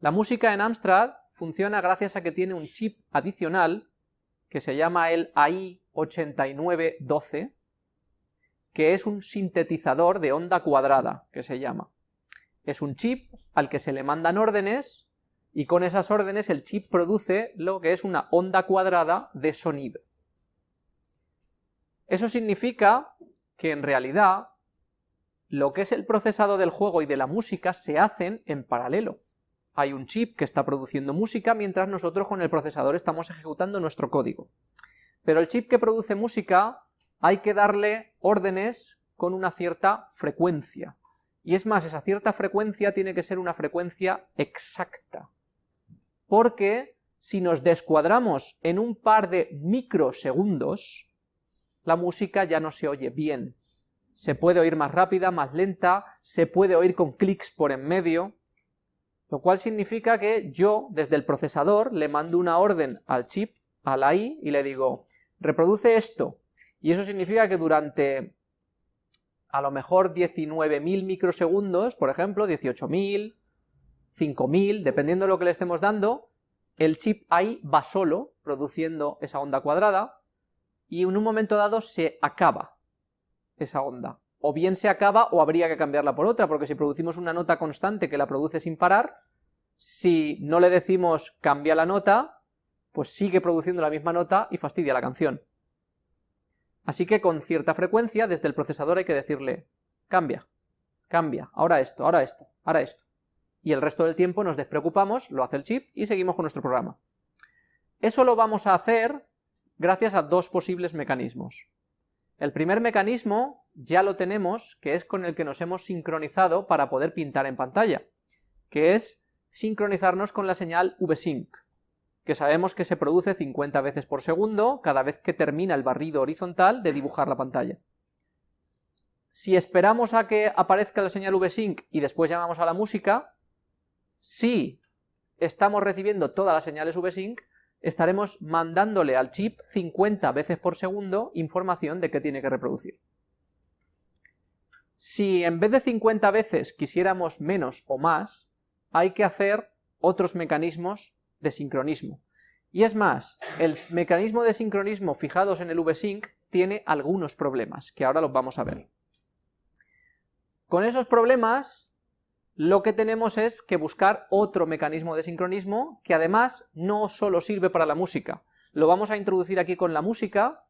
La música en Amstrad funciona gracias a que tiene un chip adicional que se llama el AI8912, que es un sintetizador de onda cuadrada, que se llama. Es un chip al que se le mandan órdenes y con esas órdenes el chip produce lo que es una onda cuadrada de sonido. Eso significa que en realidad lo que es el procesado del juego y de la música se hacen en paralelo. Hay un chip que está produciendo música mientras nosotros con el procesador estamos ejecutando nuestro código. Pero el chip que produce música hay que darle órdenes con una cierta frecuencia. Y es más, esa cierta frecuencia tiene que ser una frecuencia exacta. Porque si nos descuadramos en un par de microsegundos, la música ya no se oye bien. Se puede oír más rápida, más lenta, se puede oír con clics por en medio, lo cual significa que yo, desde el procesador, le mando una orden al chip, a la I, y le digo, reproduce esto, y eso significa que durante a lo mejor 19.000 microsegundos, por ejemplo, 18.000, 5.000, dependiendo de lo que le estemos dando, el chip ahí va solo, produciendo esa onda cuadrada, y en un momento dado se acaba esa onda. O bien se acaba o habría que cambiarla por otra, porque si producimos una nota constante que la produce sin parar, si no le decimos cambia la nota, pues sigue produciendo la misma nota y fastidia la canción. Así que con cierta frecuencia desde el procesador hay que decirle, cambia, cambia, ahora esto, ahora esto, ahora esto. Y el resto del tiempo nos despreocupamos, lo hace el chip y seguimos con nuestro programa. Eso lo vamos a hacer gracias a dos posibles mecanismos. El primer mecanismo ya lo tenemos, que es con el que nos hemos sincronizado para poder pintar en pantalla, que es sincronizarnos con la señal VSync que sabemos que se produce 50 veces por segundo cada vez que termina el barrido horizontal de dibujar la pantalla. Si esperamos a que aparezca la señal VSync y después llamamos a la música, si estamos recibiendo todas las señales VSync, estaremos mandándole al chip 50 veces por segundo información de que tiene que reproducir. Si en vez de 50 veces quisiéramos menos o más, hay que hacer otros mecanismos de sincronismo. Y es más, el mecanismo de sincronismo fijados en el VSync tiene algunos problemas, que ahora los vamos a ver. Con esos problemas, lo que tenemos es que buscar otro mecanismo de sincronismo que además no solo sirve para la música. Lo vamos a introducir aquí con la música,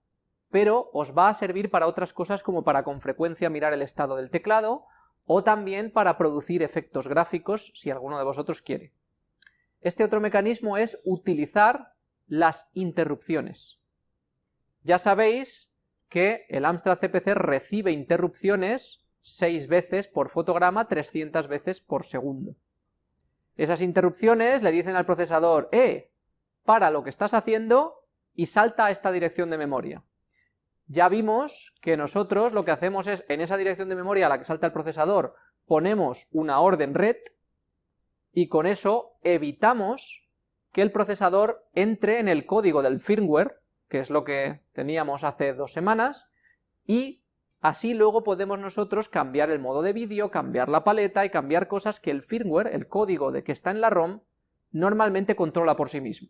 pero os va a servir para otras cosas como para con frecuencia mirar el estado del teclado, o también para producir efectos gráficos si alguno de vosotros quiere. Este otro mecanismo es utilizar las interrupciones. Ya sabéis que el Amstrad CPC recibe interrupciones 6 veces por fotograma, 300 veces por segundo. Esas interrupciones le dicen al procesador, ¡eh! Para lo que estás haciendo y salta a esta dirección de memoria. Ya vimos que nosotros lo que hacemos es, en esa dirección de memoria a la que salta el procesador, ponemos una orden red, y con eso evitamos que el procesador entre en el código del firmware, que es lo que teníamos hace dos semanas, y así luego podemos nosotros cambiar el modo de vídeo, cambiar la paleta y cambiar cosas que el firmware, el código de que está en la ROM, normalmente controla por sí mismo.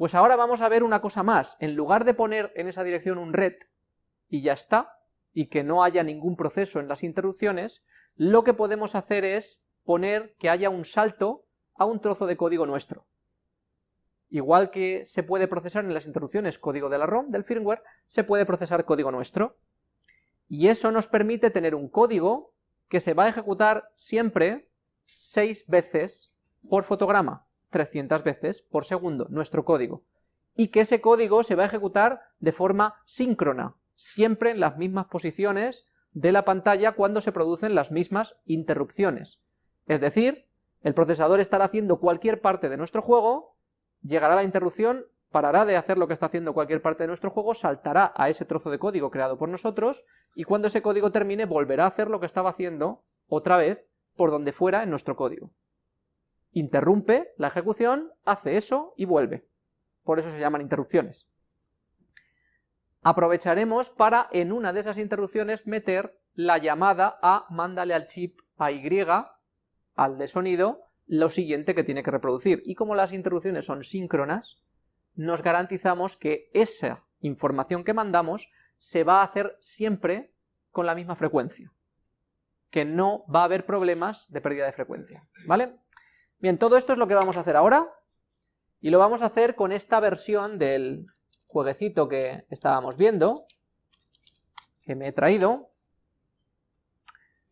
Pues ahora vamos a ver una cosa más, en lugar de poner en esa dirección un red, y ya está, y que no haya ningún proceso en las interrupciones, lo que podemos hacer es poner que haya un salto a un trozo de código nuestro. Igual que se puede procesar en las interrupciones código de la ROM, del firmware, se puede procesar código nuestro. Y eso nos permite tener un código que se va a ejecutar siempre 6 veces por fotograma, 300 veces por segundo, nuestro código. Y que ese código se va a ejecutar de forma síncrona, siempre en las mismas posiciones de la pantalla cuando se producen las mismas interrupciones. Es decir, el procesador estará haciendo cualquier parte de nuestro juego, llegará la interrupción, parará de hacer lo que está haciendo cualquier parte de nuestro juego, saltará a ese trozo de código creado por nosotros, y cuando ese código termine volverá a hacer lo que estaba haciendo otra vez por donde fuera en nuestro código. Interrumpe la ejecución, hace eso y vuelve. Por eso se llaman interrupciones. Aprovecharemos para en una de esas interrupciones meter la llamada a mándale al chip a Y al de sonido lo siguiente que tiene que reproducir. Y como las interrupciones son síncronas, nos garantizamos que esa información que mandamos se va a hacer siempre con la misma frecuencia, que no va a haber problemas de pérdida de frecuencia, ¿vale? Bien, todo esto es lo que vamos a hacer ahora, y lo vamos a hacer con esta versión del jueguecito que estábamos viendo, que me he traído.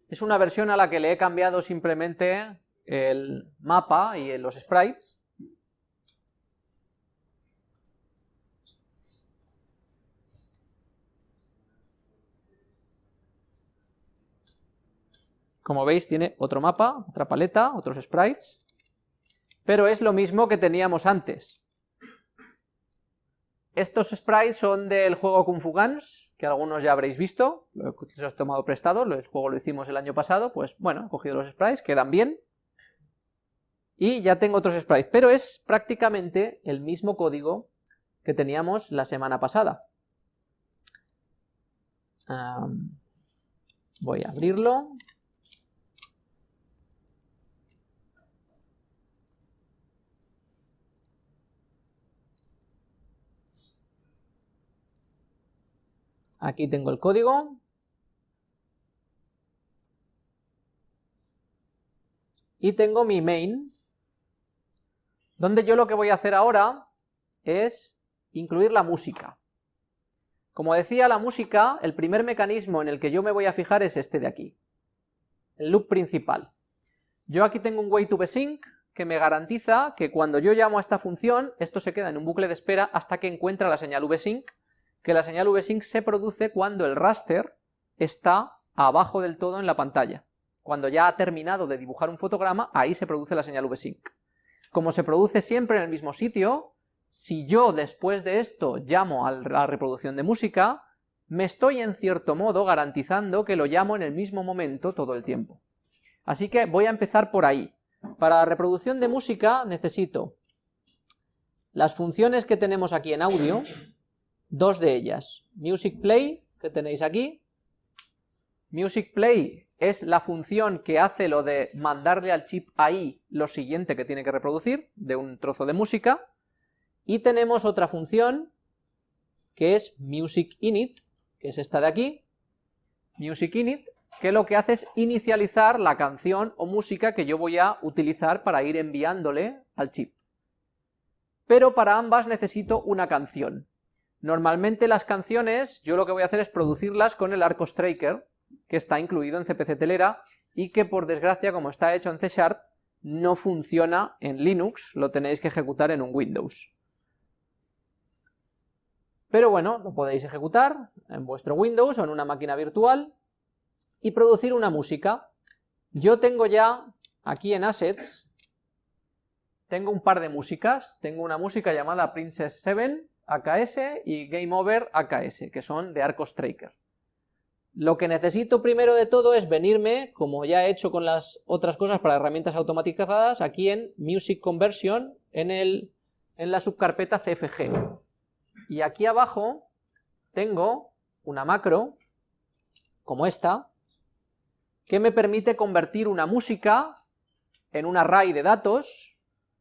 Es una versión a la que le he cambiado simplemente el mapa y los sprites, Como veis tiene otro mapa, otra paleta, otros sprites, pero es lo mismo que teníamos antes. Estos sprites son del juego Kung Fu Guns, que algunos ya habréis visto, lo he tomado prestado, el juego lo hicimos el año pasado, pues bueno, he cogido los sprites, quedan bien, y ya tengo otros sprites, pero es prácticamente el mismo código que teníamos la semana pasada. voy a abrirlo, Aquí tengo el código. Y tengo mi main, donde yo lo que voy a hacer ahora es incluir la música. Como decía, la música, el primer mecanismo en el que yo me voy a fijar es este de aquí, el loop principal. Yo aquí tengo un way to que me garantiza que cuando yo llamo a esta función, esto se queda en un bucle de espera hasta que encuentra la señal vsync que la señal vsync se produce cuando el raster está abajo del todo en la pantalla. Cuando ya ha terminado de dibujar un fotograma, ahí se produce la señal vsync. Como se produce siempre en el mismo sitio, si yo después de esto llamo a la reproducción de música, me estoy en cierto modo garantizando que lo llamo en el mismo momento todo el tiempo. Así que voy a empezar por ahí. Para la reproducción de música necesito las funciones que tenemos aquí en audio, dos de ellas. Music Play, que tenéis aquí. Music Play es la función que hace lo de mandarle al chip ahí lo siguiente que tiene que reproducir, de un trozo de música. Y tenemos otra función, que es Music Init, que es esta de aquí. Music Init, que lo que hace es inicializar la canción o música que yo voy a utilizar para ir enviándole al chip. Pero para ambas necesito una canción. Normalmente las canciones, yo lo que voy a hacer es producirlas con el Arco Striker, que está incluido en CPC Telera, y que por desgracia, como está hecho en C Sharp, no funciona en Linux, lo tenéis que ejecutar en un Windows. Pero bueno, lo podéis ejecutar en vuestro Windows o en una máquina virtual, y producir una música. Yo tengo ya, aquí en Assets, tengo un par de músicas, tengo una música llamada Princess 7, AKS y Game Over AKS, que son de Arco Striker. Lo que necesito primero de todo es venirme, como ya he hecho con las otras cosas para herramientas automatizadas, aquí en Music Conversion, en, el, en la subcarpeta CFG. Y aquí abajo tengo una macro, como esta, que me permite convertir una música en un array de datos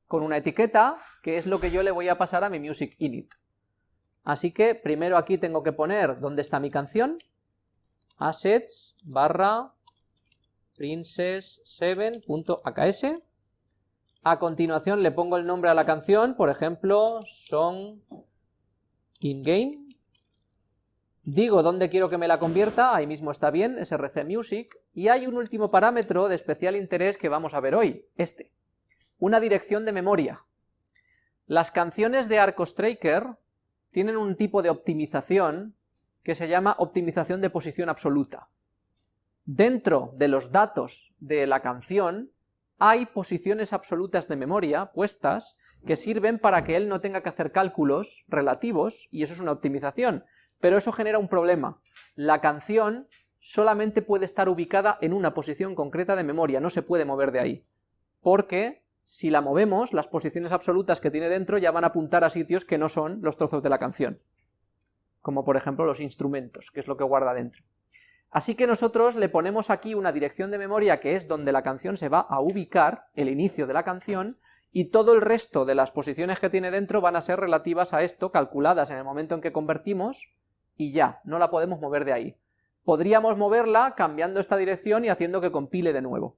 con una etiqueta, que es lo que yo le voy a pasar a mi music init. Así que primero aquí tengo que poner dónde está mi canción, assets barra princess7.aks, a continuación le pongo el nombre a la canción, por ejemplo, song in game, digo dónde quiero que me la convierta, ahí mismo está bien, src music, y hay un último parámetro de especial interés que vamos a ver hoy, este, una dirección de memoria. Las canciones de Arco Striker tienen un tipo de optimización que se llama optimización de posición absoluta. Dentro de los datos de la canción hay posiciones absolutas de memoria puestas que sirven para que él no tenga que hacer cálculos relativos, y eso es una optimización, pero eso genera un problema. La canción solamente puede estar ubicada en una posición concreta de memoria, no se puede mover de ahí, porque si la movemos, las posiciones absolutas que tiene dentro ya van a apuntar a sitios que no son los trozos de la canción, como por ejemplo los instrumentos, que es lo que guarda dentro. Así que nosotros le ponemos aquí una dirección de memoria que es donde la canción se va a ubicar, el inicio de la canción, y todo el resto de las posiciones que tiene dentro van a ser relativas a esto, calculadas en el momento en que convertimos, y ya, no la podemos mover de ahí. Podríamos moverla cambiando esta dirección y haciendo que compile de nuevo,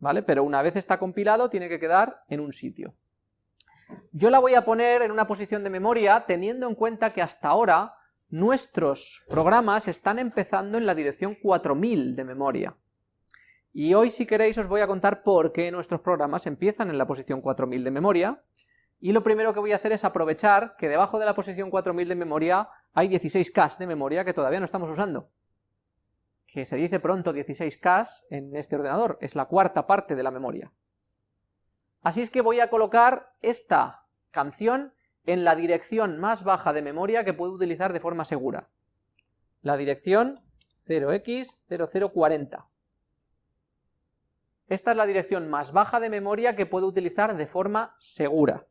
¿vale? Pero una vez está compilado tiene que quedar en un sitio. Yo la voy a poner en una posición de memoria teniendo en cuenta que hasta ahora nuestros programas están empezando en la dirección 4000 de memoria. Y hoy si queréis os voy a contar por qué nuestros programas empiezan en la posición 4000 de memoria, y lo primero que voy a hacer es aprovechar que debajo de la posición 4000 de memoria hay 16K de memoria que todavía no estamos usando. Que se dice pronto 16K en este ordenador, es la cuarta parte de la memoria. Así es que voy a colocar esta canción en la dirección más baja de memoria que puedo utilizar de forma segura. La dirección 0x0040. Esta es la dirección más baja de memoria que puedo utilizar de forma segura.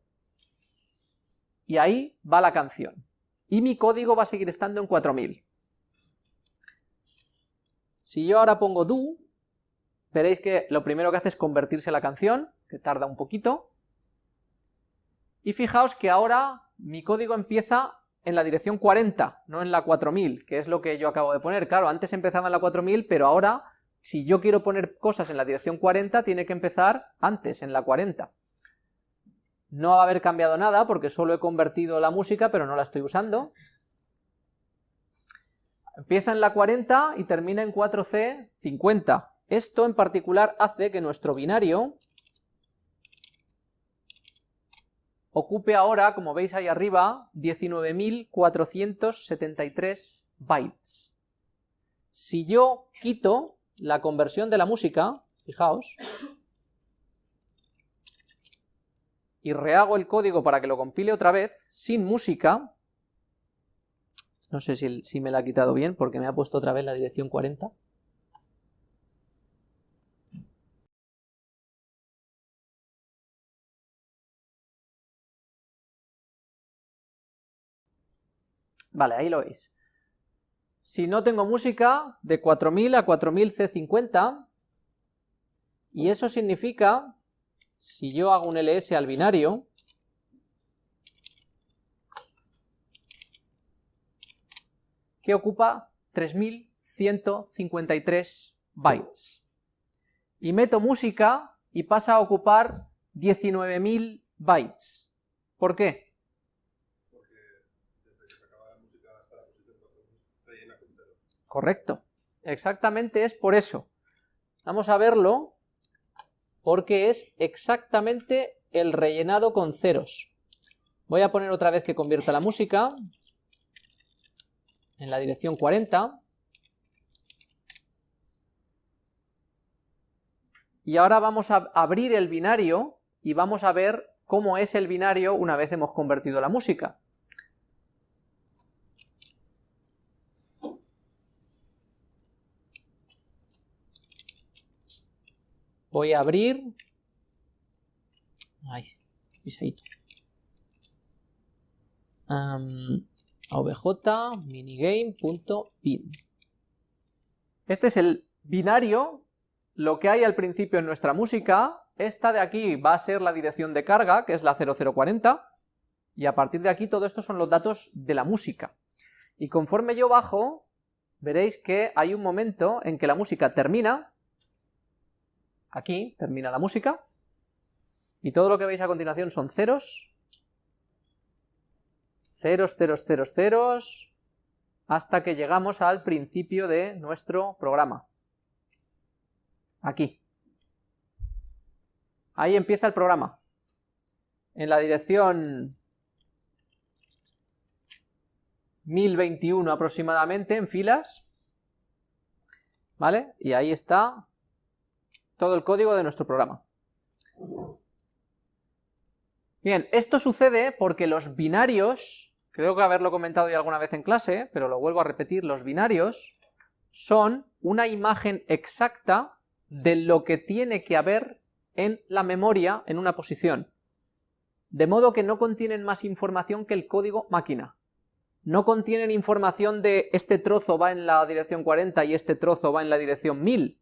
Y ahí va la canción. Y mi código va a seguir estando en 4000. Si yo ahora pongo do, veréis que lo primero que hace es convertirse la canción, que tarda un poquito, y fijaos que ahora mi código empieza en la dirección 40, no en la 4000, que es lo que yo acabo de poner. Claro, antes empezaba en la 4000, pero ahora, si yo quiero poner cosas en la dirección 40, tiene que empezar antes, en la 40. No va a haber cambiado nada, porque solo he convertido la música, pero no la estoy usando. Empieza en la 40 y termina en 4C 50. Esto en particular hace que nuestro binario ocupe ahora, como veis ahí arriba, 19.473 bytes. Si yo quito la conversión de la música, fijaos, y rehago el código para que lo compile otra vez, sin música, no sé si, me la ha quitado bien porque me ha puesto otra vez la dirección 40, Vale, ahí lo veis. Si no tengo música, de 4000 a 4000C50, y eso significa, si yo hago un ls al binario, que ocupa 3153 bytes. Y meto música y pasa a ocupar 19.000 bytes. ¿Por qué? Correcto. Exactamente es por eso. Vamos a verlo porque es exactamente el rellenado con ceros. Voy a poner otra vez que convierta la música en la dirección 40. Y ahora vamos a abrir el binario y vamos a ver cómo es el binario una vez hemos convertido la música. Voy a abrir... Ay, obj minigame.pin. Este es el binario, lo que hay al principio en nuestra música. Esta de aquí va a ser la dirección de carga, que es la 0040, y a partir de aquí todo esto son los datos de la música. Y conforme yo bajo, veréis que hay un momento en que la música termina, Aquí termina la música, y todo lo que veis a continuación son ceros, ceros, ceros, ceros, ceros, hasta que llegamos al principio de nuestro programa. Aquí. Ahí empieza el programa. En la dirección 1021 aproximadamente, en filas, ¿vale? Y ahí está todo el código de nuestro programa. Bien, esto sucede porque los binarios, creo que haberlo comentado ya alguna vez en clase, pero lo vuelvo a repetir, los binarios son una imagen exacta de lo que tiene que haber en la memoria en una posición, de modo que no contienen más información que el código máquina. no contienen información de este trozo va en la dirección 40 y este trozo va en la dirección 1000,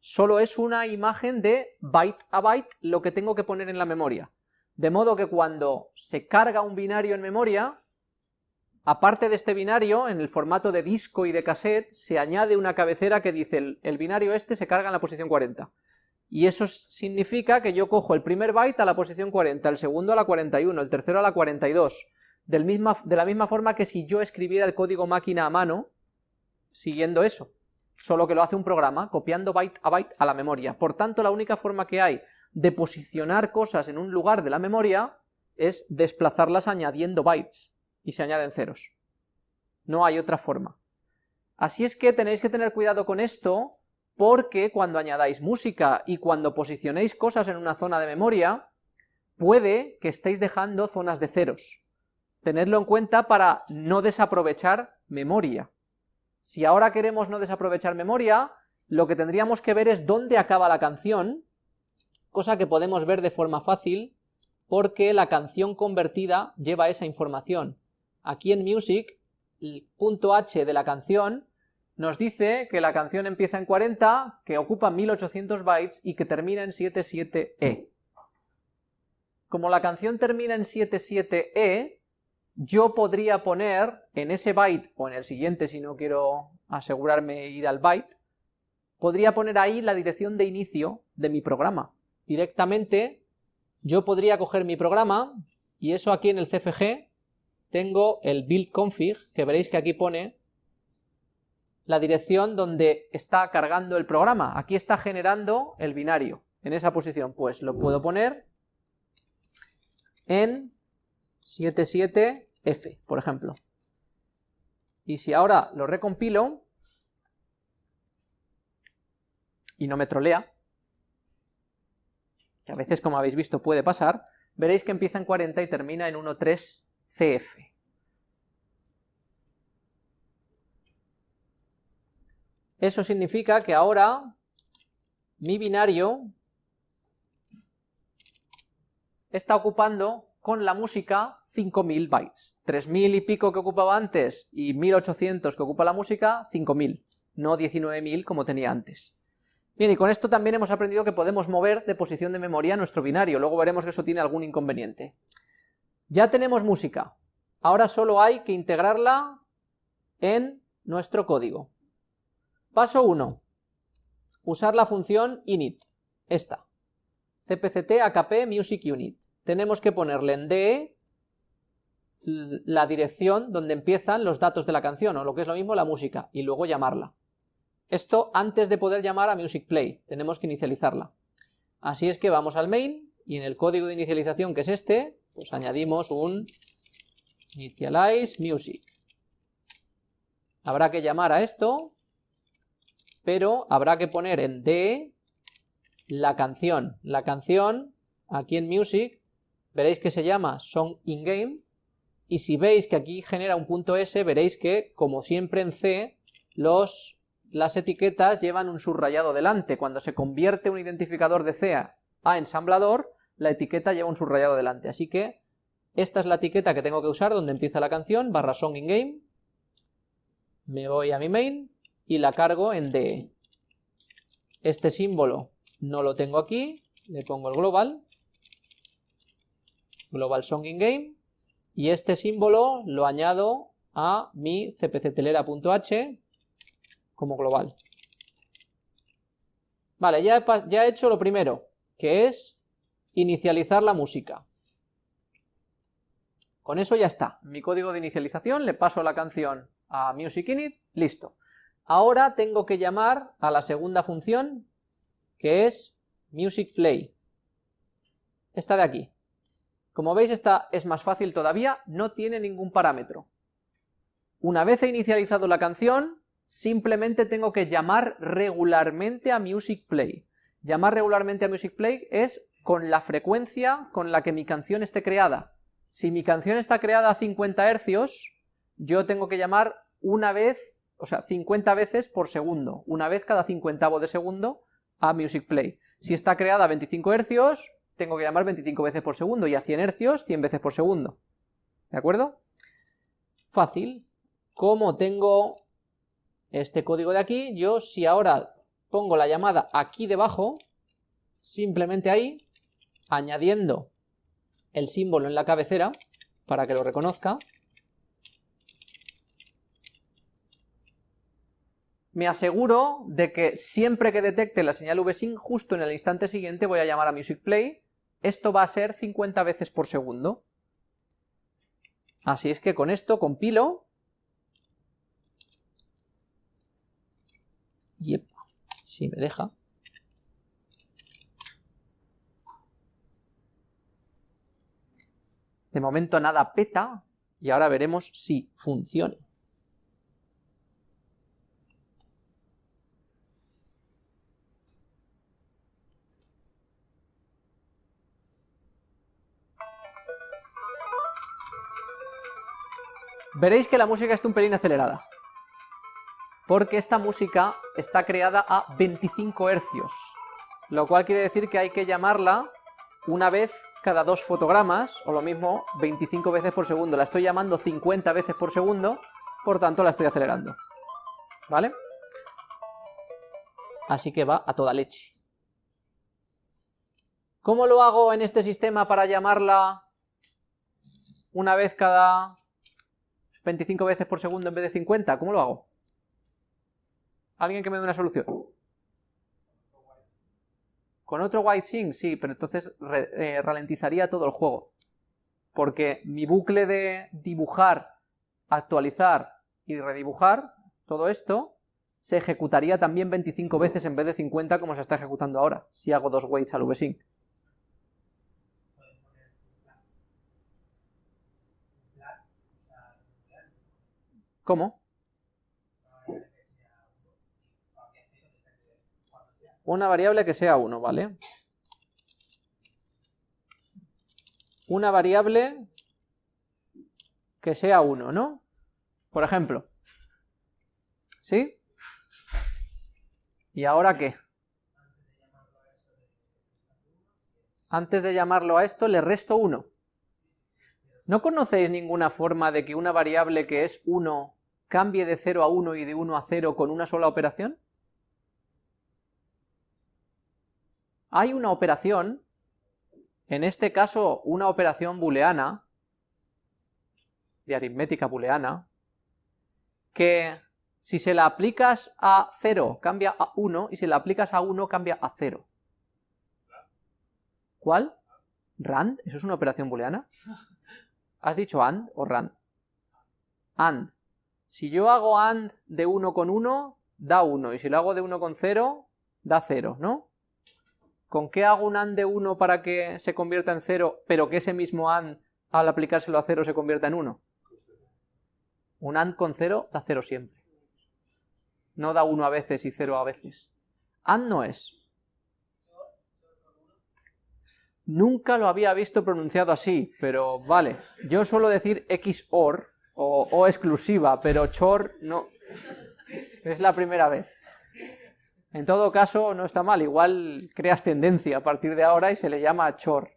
solo es una imagen de byte a byte lo que tengo que poner en la memoria. De modo que cuando se carga un binario en memoria, aparte de este binario, en el formato de disco y de cassette, se añade una cabecera que dice el, el binario este se carga en la posición 40. Y eso significa que yo cojo el primer byte a la posición 40, el segundo a la 41, el tercero a la 42, del misma, de la misma forma que si yo escribiera el código máquina a mano, siguiendo eso, solo que lo hace un programa, copiando byte a byte a la memoria. Por tanto, la única forma que hay de posicionar cosas en un lugar de la memoria es desplazarlas añadiendo bytes, y se añaden ceros. No hay otra forma. Así es que tenéis que tener cuidado con esto, porque cuando añadáis música y cuando posicionéis cosas en una zona de memoria, puede que estéis dejando zonas de ceros. Tenedlo en cuenta para no desaprovechar memoria. Si ahora queremos no desaprovechar memoria, lo que tendríamos que ver es dónde acaba la canción, cosa que podemos ver de forma fácil, porque la canción convertida lleva esa información. Aquí en Music, el punto H de la canción nos dice que la canción empieza en 40, que ocupa 1800 bytes y que termina en 77E. Como la canción termina en 77E, yo podría poner en ese byte, o en el siguiente si no quiero asegurarme ir al byte, podría poner ahí la dirección de inicio de mi programa. Directamente yo podría coger mi programa, y eso aquí en el CFG tengo el build config, que veréis que aquí pone la dirección donde está cargando el programa. Aquí está generando el binario, en esa posición. Pues lo puedo poner en 77 f, por ejemplo. Y si ahora lo recompilo, y no me trolea, que a veces como habéis visto puede pasar, veréis que empieza en 40 y termina en 1.3 CF. Eso significa que ahora mi binario está ocupando con la música 5000 bytes. 3000 y pico que ocupaba antes y 1800 que ocupa la música, 5000, no 19000 como tenía antes. Bien, y con esto también hemos aprendido que podemos mover de posición de memoria nuestro binario, luego veremos que eso tiene algún inconveniente. Ya tenemos música, ahora solo hay que integrarla en nuestro código. Paso 1. Usar la función init, esta, cpct akp music unit tenemos que ponerle en DE la dirección donde empiezan los datos de la canción, o lo que es lo mismo la música, y luego llamarla. Esto antes de poder llamar a music play, tenemos que inicializarla. Así es que vamos al main, y en el código de inicialización que es este, pues añadimos un initialize music. Habrá que llamar a esto, pero habrá que poner en DE la canción. La canción, aquí en music, veréis que se llama song in game, y si veis que aquí genera un punto S, veréis que, como siempre en C, los, las etiquetas llevan un subrayado delante. Cuando se convierte un identificador de C a ensamblador, la etiqueta lleva un subrayado delante. Así que esta es la etiqueta que tengo que usar donde empieza la canción, barra song in game, me voy a mi main y la cargo en DE. Este símbolo no lo tengo aquí, le pongo el global, global song in game, y este símbolo lo añado a mi cpctelera.h como global. Vale, ya he, ya he hecho lo primero, que es inicializar la música. Con eso ya está. Mi código de inicialización, le paso la canción a MusicInit, listo. Ahora tengo que llamar a la segunda función, que es MusicPlay. Esta de aquí. Como veis esta es más fácil todavía, no tiene ningún parámetro. Una vez he inicializado la canción, simplemente tengo que llamar regularmente a Music Play. Llamar regularmente a Music Play es con la frecuencia con la que mi canción esté creada. Si mi canción está creada a 50 Hz, yo tengo que llamar una vez, o sea, 50 veces por segundo, una vez cada cincuentavo de segundo a Music Play. Si está creada a 25 Hz, tengo que llamar 25 veces por segundo, y a 100 hercios 100 veces por segundo. ¿De acuerdo? Fácil. Como tengo este código de aquí, yo si ahora pongo la llamada aquí debajo, simplemente ahí, añadiendo el símbolo en la cabecera, para que lo reconozca, me aseguro de que siempre que detecte la señal vsync, justo en el instante siguiente voy a llamar a musicplay, esto va a ser 50 veces por segundo. Así es que con esto compilo, Yep, si me deja. De momento nada peta, y ahora veremos si funciona. Veréis que la música está un pelín acelerada, porque esta música está creada a 25 hercios, lo cual quiere decir que hay que llamarla una vez cada dos fotogramas, o lo mismo 25 veces por segundo. La estoy llamando 50 veces por segundo, por tanto la estoy acelerando. ¿Vale? Así que va a toda leche. ¿Cómo lo hago en este sistema para llamarla una vez cada 25 veces por segundo en vez de 50, ¿cómo lo hago? ¿Alguien que me dé una solución? Con otro white sync, sí, pero entonces eh, ralentizaría todo el juego. Porque mi bucle de dibujar, actualizar y redibujar, todo esto, se ejecutaría también 25 veces en vez de 50 como se está ejecutando ahora, si hago dos waits al vsync. ¿Cómo? Una variable que sea 1, ¿vale? Una variable que sea 1, ¿no? Por ejemplo. ¿Sí? ¿Y ahora qué? Antes de llamarlo a esto le resto 1. ¿No conocéis ninguna forma de que una variable que es 1 cambie de 0 a 1 y de 1 a 0 con una sola operación? Hay una operación, en este caso una operación booleana, de aritmética booleana, que si se la aplicas a 0 cambia a 1 y si la aplicas a 1 cambia a 0. ¿Cuál? ¿Rand? ¿Eso es una operación booleana? ¿Has dicho AND o RAND? AND. Si yo hago AND de 1 con 1, da 1, y si lo hago de 1 con 0, da 0, ¿no? ¿Con qué hago un AND de 1 para que se convierta en 0, pero que ese mismo AND, al aplicárselo a 0, se convierta en 1? Un AND con 0 da 0 siempre. No da 1 a veces y 0 a veces. AND no es. Nunca lo había visto pronunciado así, pero vale. Yo suelo decir XOR, o, exclusiva, pero chor no. Es la primera vez. En todo caso, no está mal, igual creas tendencia a partir de ahora y se le llama chor.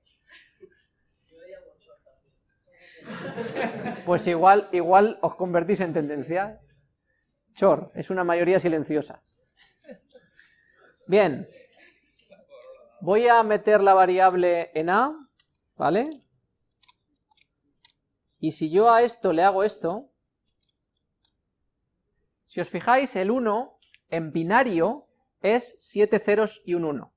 Pues igual, igual os convertís en tendencia. Chor, es una mayoría silenciosa. Bien. Voy a meter la variable en A, ¿vale? Y si yo a esto le hago esto, si os fijáis, el 1 en binario es 7 ceros y un 1.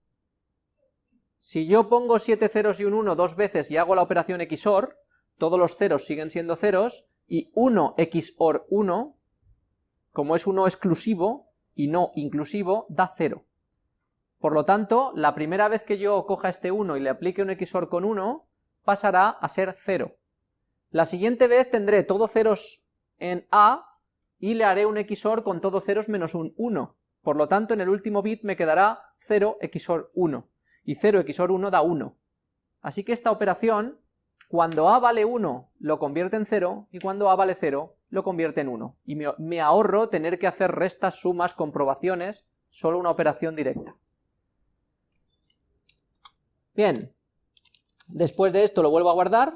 Si yo pongo 7 ceros y un 1 dos veces y hago la operación XOR, todos los ceros siguen siendo ceros, y 1 XOR 1, como es 1 exclusivo y no inclusivo, da 0. Por lo tanto, la primera vez que yo coja este 1 y le aplique un XOR con 1, pasará a ser 0. La siguiente vez tendré todos ceros en A y le haré un XOR con todos ceros menos un 1. Por lo tanto, en el último bit me quedará 0 XOR 1. Y 0 XOR 1 da 1. Así que esta operación, cuando A vale 1, lo convierte en 0, y cuando A vale 0, lo convierte en 1. Y me, ahorro tener que hacer restas, sumas, comprobaciones, solo una operación directa. Bien, después de esto lo vuelvo a guardar,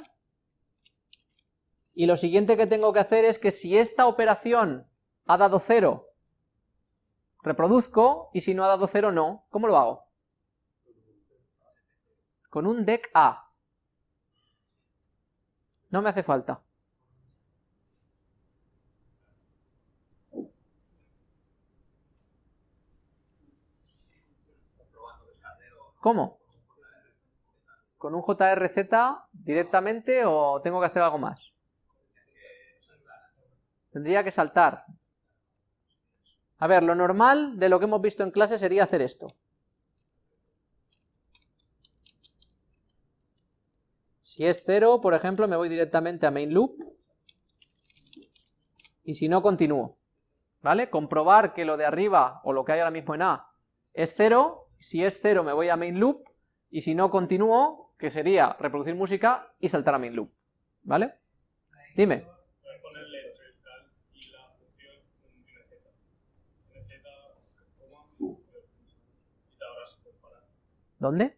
Y lo siguiente que tengo que hacer es que si esta operación ha dado 0, reproduzco, y si no ha dado 0, no. ¿Cómo lo hago? Con un dec A. No me hace falta. ¿Cómo? ¿Con un JRZ directamente o tengo que hacer algo más? Tendría que saltar. A ver, lo normal de lo que hemos visto en clase sería hacer esto. Si es 0, por ejemplo, me voy directamente a main loop. Y si no, continúo. ¿Vale? Comprobar que lo de arriba, o lo que hay ahora mismo en A, es 0. Si es 0 me voy a main loop. Y si no, continúo, que sería reproducir música y saltar a main loop. ¿Vale? Dime. ¿Dónde?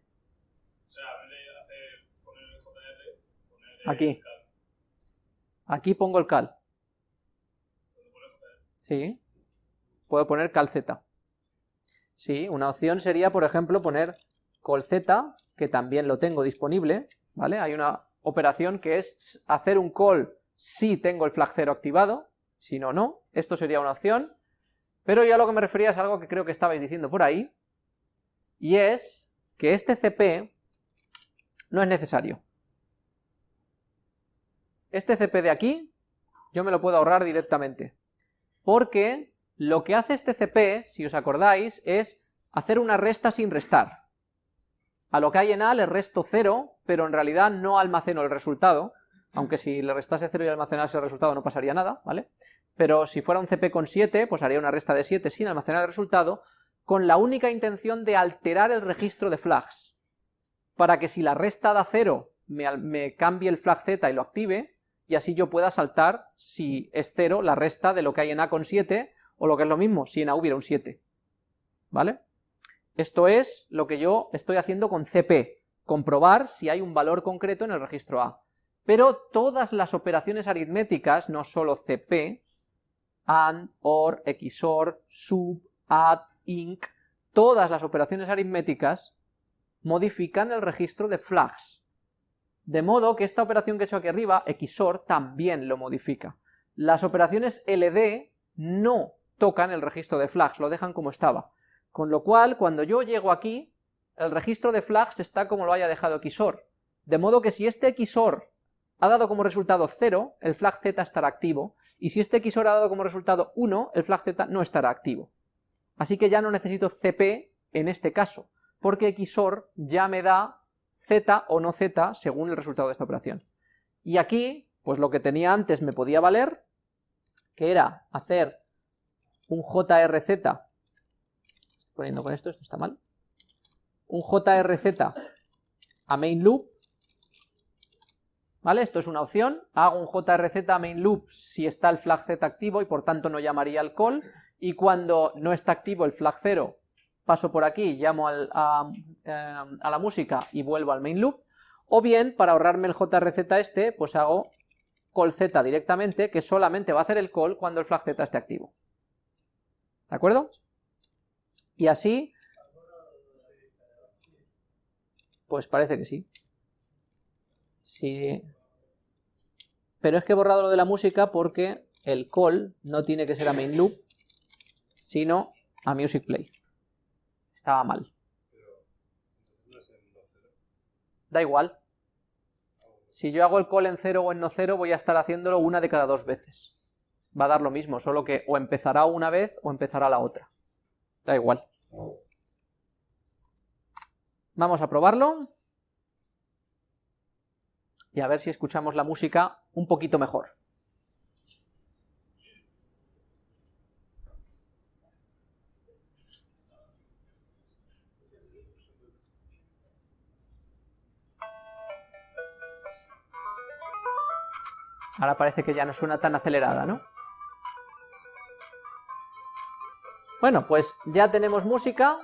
Aquí. Aquí pongo el cal. Sí. Puedo poner cal z. Sí, una opción sería, por ejemplo, poner col z, que también lo tengo disponible, ¿vale? Hay una operación que es hacer un call si tengo el flag 0 activado, si no, no. Esto sería una opción. Pero ya lo que me refería es algo que creo que estabais diciendo por ahí, y es que este CP no es necesario. Este CP de aquí, yo me lo puedo ahorrar directamente. Porque lo que hace este CP, si os acordáis, es hacer una resta sin restar. A lo que hay en A le resto 0, pero en realidad no almaceno el resultado, aunque si le restase 0 y almacenase el resultado no pasaría nada, ¿vale? Pero si fuera un CP con 7, pues haría una resta de 7 sin almacenar el resultado, con la única intención de alterar el registro de flags, para que si la resta da 0 me, cambie el flag z y lo active, y así yo pueda saltar, si es 0, la resta de lo que hay en A con 7, o lo que es lo mismo, si en A hubiera un 7. ¿Vale? Esto es lo que yo estoy haciendo con CP, comprobar si hay un valor concreto en el registro A. Pero todas las operaciones aritméticas, no solo CP, AND, OR, XOR, SUB, ADD, INC, todas las operaciones aritméticas modifican el registro de flags. De modo que esta operación que he hecho aquí arriba, XOR, también lo modifica. Las operaciones LD no tocan el registro de flags, lo dejan como estaba. Con lo cual, cuando yo llego aquí, el registro de flags está como lo haya dejado XOR. De modo que si este XOR ha dado como resultado 0, el flag Z estará activo, y si este XOR ha dado como resultado 1, el flag Z no estará activo. Así que ya no necesito CP en este caso, porque XOR ya me da z o no z según el resultado de esta operación. Y aquí, pues lo que tenía antes me podía valer, que era hacer un JRZ, estoy poniendo con esto, esto está mal, un JRZ a main loop, ¿vale? Esto es una opción, hago un JRZ a main loop si está el flag z activo y por tanto no llamaría al call, y cuando no está activo el flag 0 paso por aquí, llamo eh, a, la música y vuelvo al main loop, o bien, para ahorrarme el JRZ este, pues hago call z directamente, que solamente va a hacer el call cuando el flag z esté activo. ¿De acuerdo? Y así, pues parece que sí. Sí. Pero es que he borrado lo de la música porque el call no tiene que ser a main loop, sino a music play estaba mal. Da igual. Si yo hago el call en 0 o en no 0, voy a estar haciéndolo una de cada dos veces. Va a dar lo mismo, solo que o empezará una vez o empezará la otra. Da igual. Vamos a probarlo. Y a ver si escuchamos la música un poquito mejor. Ahora parece que ya no suena tan acelerada, ¿no? Bueno, pues ya tenemos música,